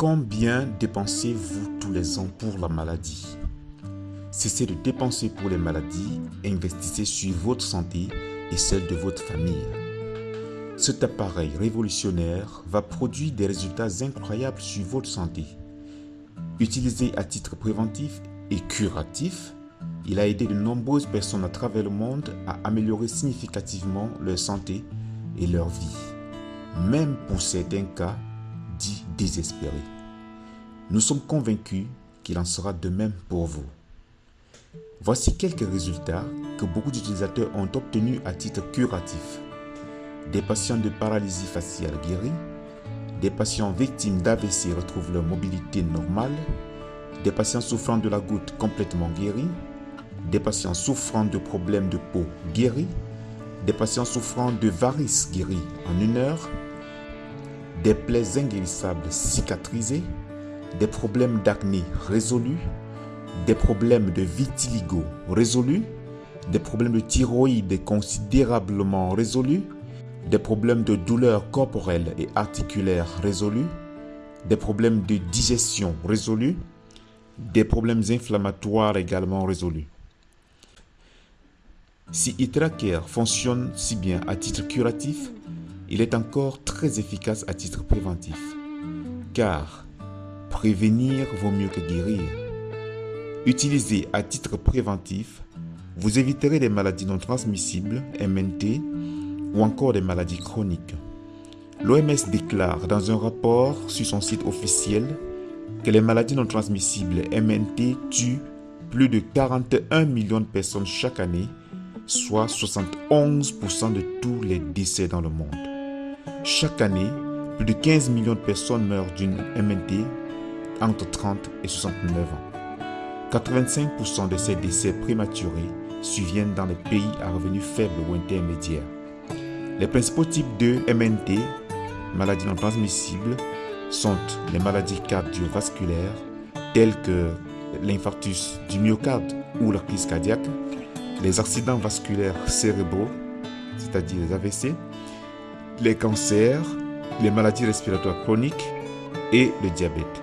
Combien dépensez-vous tous les ans pour la maladie? Cessez de dépenser pour les maladies investissez sur votre santé et celle de votre famille. Cet appareil révolutionnaire va produire des résultats incroyables sur votre santé. Utilisé à titre préventif et curatif, il a aidé de nombreuses personnes à travers le monde à améliorer significativement leur santé et leur vie, même pour certains cas désespérés. Nous sommes convaincus qu'il en sera de même pour vous. Voici quelques résultats que beaucoup d'utilisateurs ont obtenus à titre curatif. Des patients de paralysie faciale guéris, des patients victimes d'AVC retrouvent leur mobilité normale, des patients souffrant de la goutte complètement guéris, des patients souffrant de problèmes de peau guéris, des patients souffrant de varices guéris en une heure, des plaies inguérissables cicatrisées, des problèmes d'acné résolus, des problèmes de vitiligo résolus, des problèmes de thyroïde considérablement résolus, des problèmes de douleurs corporelles et articulaires résolus, des problèmes de digestion résolus, des problèmes inflammatoires également résolus. Si Hydracare fonctionne si bien à titre curatif, il est encore très efficace à titre préventif. Car prévenir vaut mieux que guérir. Utilisé à titre préventif, vous éviterez des maladies non transmissibles, MNT, ou encore des maladies chroniques. L'OMS déclare dans un rapport sur son site officiel que les maladies non transmissibles MNT tuent plus de 41 millions de personnes chaque année, soit 71% de tous les décès dans le monde. Chaque année, plus de 15 millions de personnes meurent d'une MNT entre 30 et 69 ans. 85% de ces décès prématurés surviennent dans les pays à revenus faibles ou intermédiaires. Les principaux types de MNT, maladies non transmissibles, sont les maladies cardiovasculaires telles que l'infarctus du myocarde ou la crise cardiaque, les accidents vasculaires cérébraux, c'est-à-dire les AVC, les cancers, les maladies respiratoires chroniques et le diabète.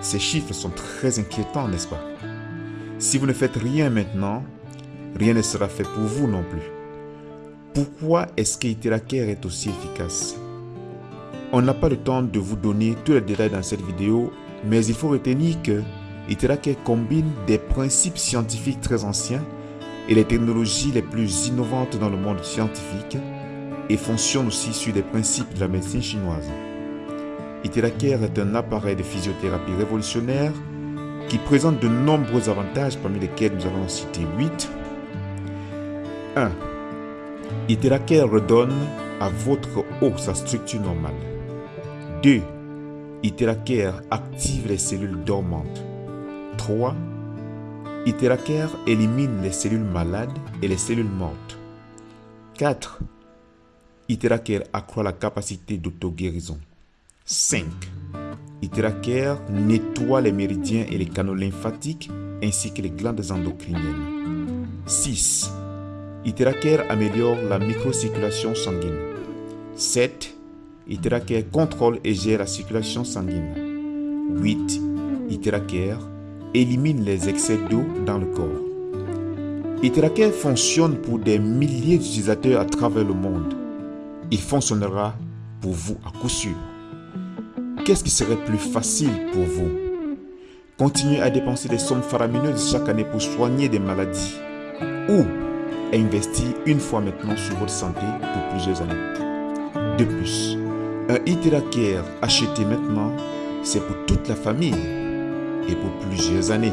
Ces chiffres sont très inquiétants, n'est-ce pas? Si vous ne faites rien maintenant, rien ne sera fait pour vous non plus. Pourquoi est-ce que est aussi efficace? On n'a pas le temps de vous donner tous les détails dans cette vidéo, mais il faut retenir que Iteracare combine des principes scientifiques très anciens et les technologies les plus innovantes dans le monde scientifique et fonctionne aussi sur des principes de la médecine chinoise. Iteracare est un appareil de physiothérapie révolutionnaire qui présente de nombreux avantages parmi lesquels nous allons citer 8. 1. Iteracare redonne à votre eau sa structure normale. 2. Iteracare active les cellules dormantes. 3. Iteracare élimine les cellules malades et les cellules mortes. 4. Iteracare accroît la capacité d'auto-guérison. 5. Iteracare nettoie les méridiens et les canaux lymphatiques ainsi que les glandes endocriniennes. 6. Iteracare améliore la microcirculation sanguine. 7. Iteracare contrôle et gère la circulation sanguine. 8. Iteracare élimine les excès d'eau dans le corps. Iteracare fonctionne pour des milliers d'utilisateurs à travers le monde. Il fonctionnera pour vous à coup sûr. Qu'est-ce qui serait plus facile pour vous? Continuer à dépenser des sommes faramineuses chaque année pour soigner des maladies ou investir une fois maintenant sur votre santé pour plusieurs années. De plus, un Iteracare acheté maintenant, c'est pour toute la famille et pour plusieurs années.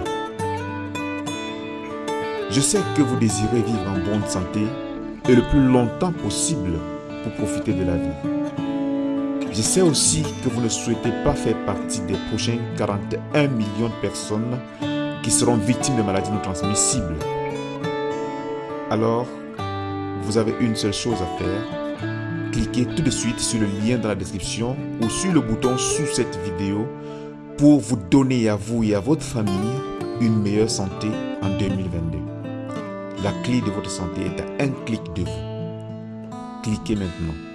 Je sais que vous désirez vivre en bonne santé et le plus longtemps possible profiter de la vie. Je sais aussi que vous ne souhaitez pas faire partie des prochains 41 millions de personnes qui seront victimes de maladies non transmissibles alors vous avez une seule chose à faire. Cliquez tout de suite sur le lien dans la description ou sur le bouton sous cette vidéo pour vous donner à vous et à votre famille une meilleure santé en 2022. La clé de votre santé est à un clic de vous. Cliquez maintenant.